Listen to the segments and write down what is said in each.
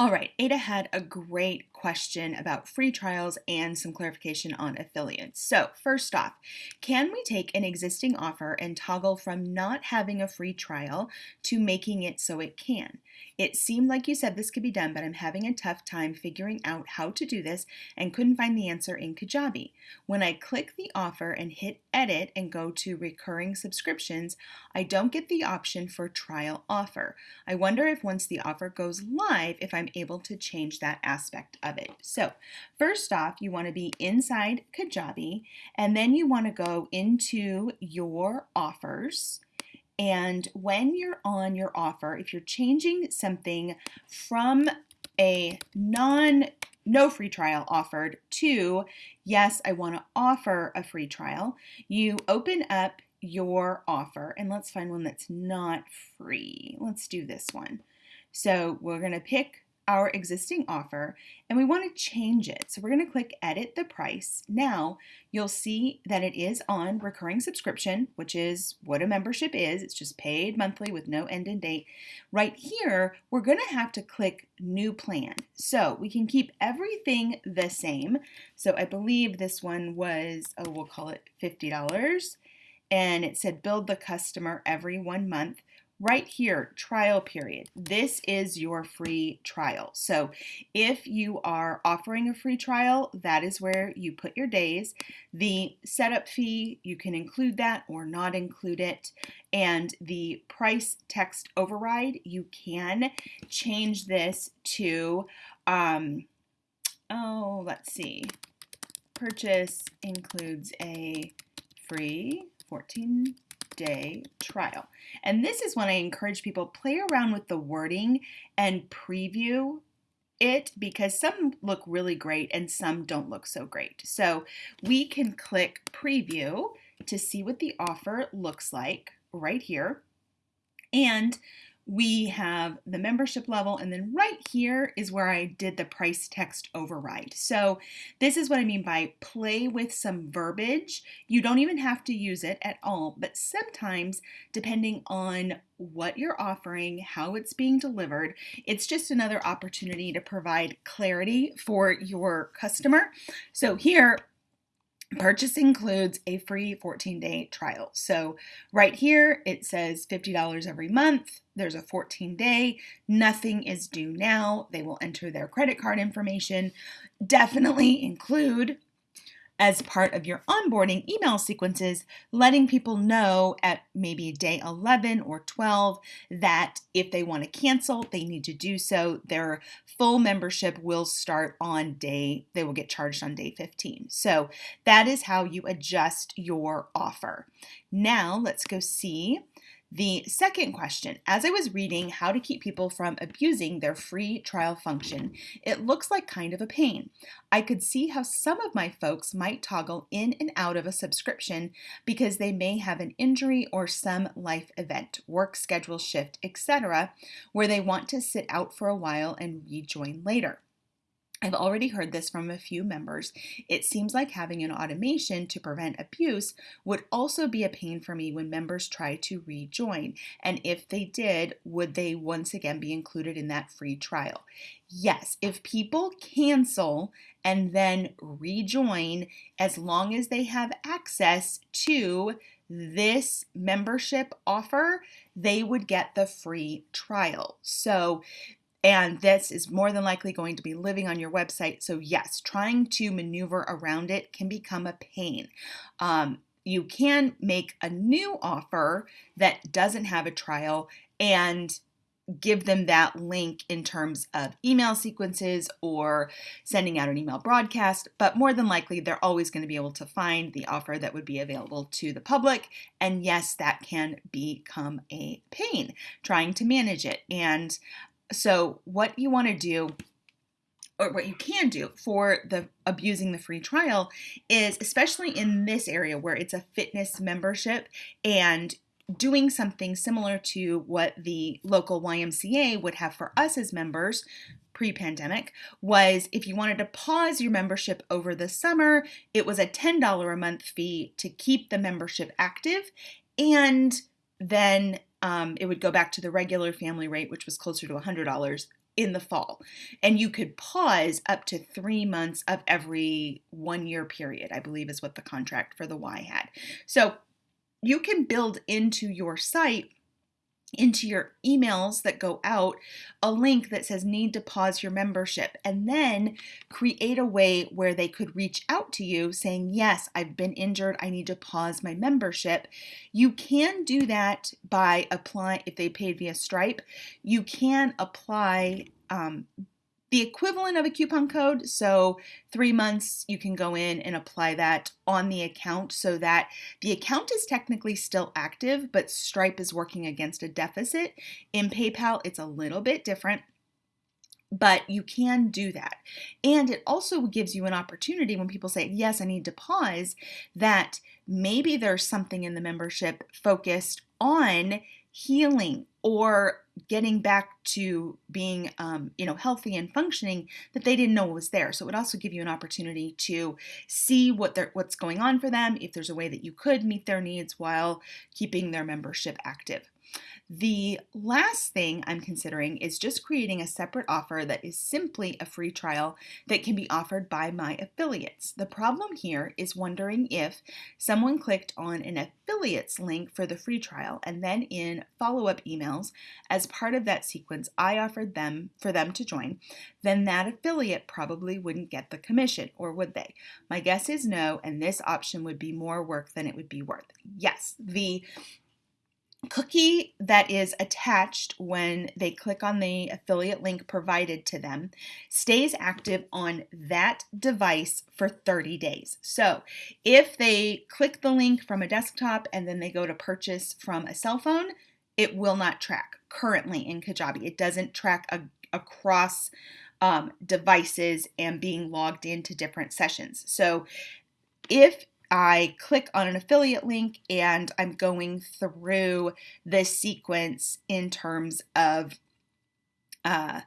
All right, Ada had a great question about free trials and some clarification on affiliates. So, first off, can we take an existing offer and toggle from not having a free trial to making it so it can? It seemed like you said this could be done, but I'm having a tough time figuring out how to do this and couldn't find the answer in Kajabi. When I click the offer and hit edit and go to recurring subscriptions, I don't get the option for trial offer. I wonder if once the offer goes live, if I'm able to change that aspect of it. So first off, you want to be inside Kajabi and then you want to go into your offers. And when you're on your offer, if you're changing something from a non no free trial offered to yes, I want to offer a free trial, you open up your offer and let's find one that's not free. Let's do this one. So we're going to pick our existing offer and we want to change it. So we're going to click edit the price. Now you'll see that it is on recurring subscription, which is what a membership is. It's just paid monthly with no end in date. Right here, we're going to have to click new plan. So we can keep everything the same. So I believe this one was, oh, we'll call it $50 and it said billed the customer every one month right here, trial period. This is your free trial. So if you are offering a free trial, that is where you put your days. The setup fee, you can include that or not include it. And the price text override, you can change this to, um, oh, let's see, purchase includes a free 14 day trial. And this is when I encourage people play around with the wording and preview it because some look really great and some don't look so great. So we can click preview to see what the offer looks like right here. And we have the membership level and then right here is where I did the price text override. So this is what I mean by play with some verbiage. You don't even have to use it at all, but sometimes depending on what you're offering, how it's being delivered, it's just another opportunity to provide clarity for your customer. So here Purchase includes a free 14 day trial. So, right here it says $50 every month. There's a 14 day. Nothing is due now. They will enter their credit card information. Definitely include as part of your onboarding email sequences, letting people know at maybe day 11 or 12 that if they want to cancel, they need to do so. Their full membership will start on day, they will get charged on day 15. So that is how you adjust your offer. Now let's go see the second question, as I was reading how to keep people from abusing their free trial function, it looks like kind of a pain. I could see how some of my folks might toggle in and out of a subscription because they may have an injury or some life event, work schedule shift, etc., where they want to sit out for a while and rejoin later. I've already heard this from a few members. It seems like having an automation to prevent abuse would also be a pain for me when members try to rejoin. And if they did, would they once again be included in that free trial? Yes, if people cancel and then rejoin, as long as they have access to this membership offer, they would get the free trial. So and this is more than likely going to be living on your website. So, yes, trying to maneuver around it can become a pain. Um, you can make a new offer that doesn't have a trial and give them that link in terms of email sequences or sending out an email broadcast, but more than likely they're always going to be able to find the offer that would be available to the public. And yes, that can become a pain trying to manage it. And so, what you want to do or what you can do for the abusing the free trial is especially in this area where it's a fitness membership and doing something similar to what the local YMCA would have for us as members pre-pandemic was if you wanted to pause your membership over the summer, it was a $10 a month fee to keep the membership active and then um, it would go back to the regular family rate, which was closer to $100 in the fall. And you could pause up to three months of every one year period, I believe is what the contract for the Y had. So you can build into your site into your emails that go out a link that says need to pause your membership and then create a way where they could reach out to you saying yes i've been injured. I need to pause my membership. You can do that by applying if they paid via stripe you can apply um, the equivalent of a coupon code. So, three months, you can go in and apply that on the account so that the account is technically still active, but Stripe is working against a deficit. In PayPal, it's a little bit different. But you can do that. And it also gives you an opportunity when people say, Yes, I need to pause, that maybe there's something in the membership focused on healing or getting back to being um, you know healthy and functioning that they didn't know was there. So it would also give you an opportunity to see what they're what's going on for them if there's a way that you could meet their needs while keeping their membership active the last thing I'm considering is just creating a separate offer that is simply a free trial that can be offered by my affiliates. The problem here is wondering if someone clicked on an affiliates link for the free trial and then in follow-up emails as part of that sequence I offered them for them to join, then that affiliate probably wouldn't get the commission or would they? My guess is no and this option would be more work than it would be worth. Yes, the cookie that is attached when they click on the affiliate link provided to them stays active on that device for 30 days. So if they click the link from a desktop and then they go to purchase from a cell phone, it will not track currently in Kajabi. It doesn't track a, across um, devices and being logged into different sessions. So if I click on an affiliate link and I'm going through the sequence in terms of uh,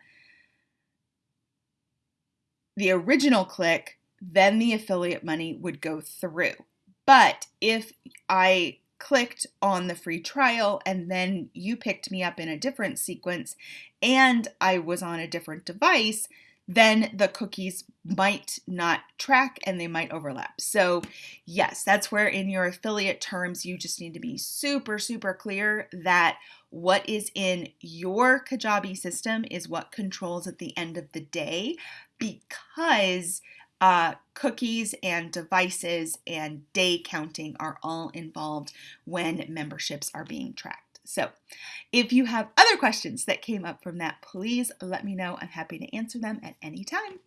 the original click, then the affiliate money would go through. But if I clicked on the free trial and then you picked me up in a different sequence and I was on a different device, then the cookies might not track and they might overlap. So, yes, that's where in your affiliate terms, you just need to be super, super clear that what is in your Kajabi system is what controls at the end of the day because uh, cookies and devices and day counting are all involved when memberships are being tracked. So if you have other questions that came up from that, please let me know. I'm happy to answer them at any time.